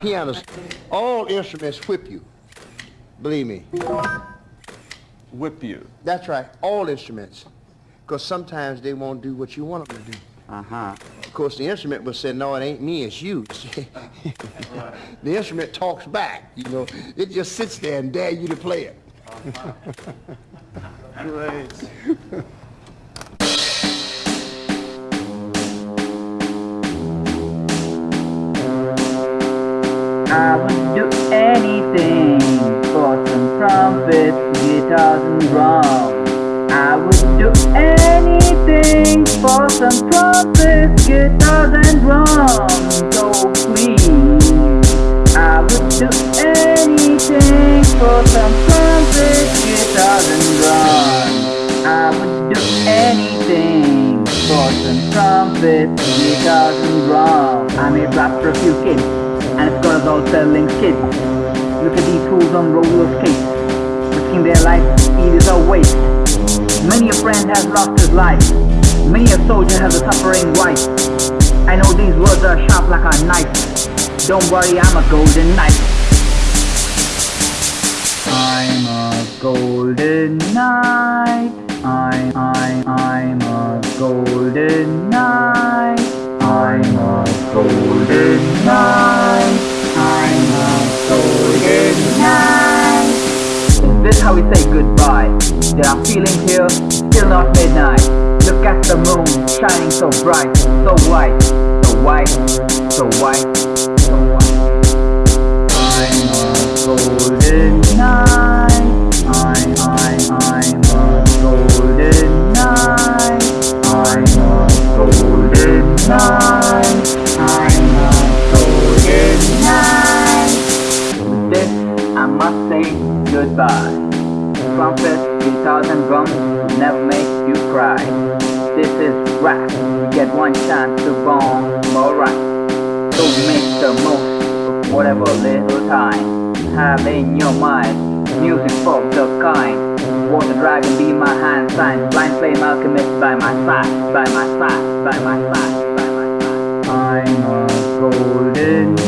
Pianos, all instruments whip you. Believe me. Whip you. That's right, all instruments. Because sometimes they won't do what you want them to do. Uh-huh. Of course, the instrument will say, no, it ain't me, it's you. the instrument talks back, you know. It just sits there and dare you to play it. Great. I would do anything for some trumpets, guitars and drums. I would do anything for some trumpets, guitars and drums. So please, I would do anything for some trumpets, guitars and drums. I would do anything for some trumpets, guitars and drums. I may rap for a few kids, and it's got us all selling kids. Look at these fools on roller skates, risking their life, is a waste. Many a friend has lost his life, many a soldier has a suffering wife. I know these words are sharp like a knife. Don't worry, I'm a golden knight. I'm a golden knight. I, I, I'm a golden knight. I'm a golden how we say goodbye? There are feelings here, still not midnight. Look at the moon, shining so bright, so white, so white, so goodbye. Trumpets, guitars and drums will never make you cry. This is rap. You get one chance to bomb alright. So make the most of whatever little time have in your mind. Music for the kind. Water dragon be my hand sign. Blind flame alchemist by my side, by my side, by my side, by my side. I'm a golden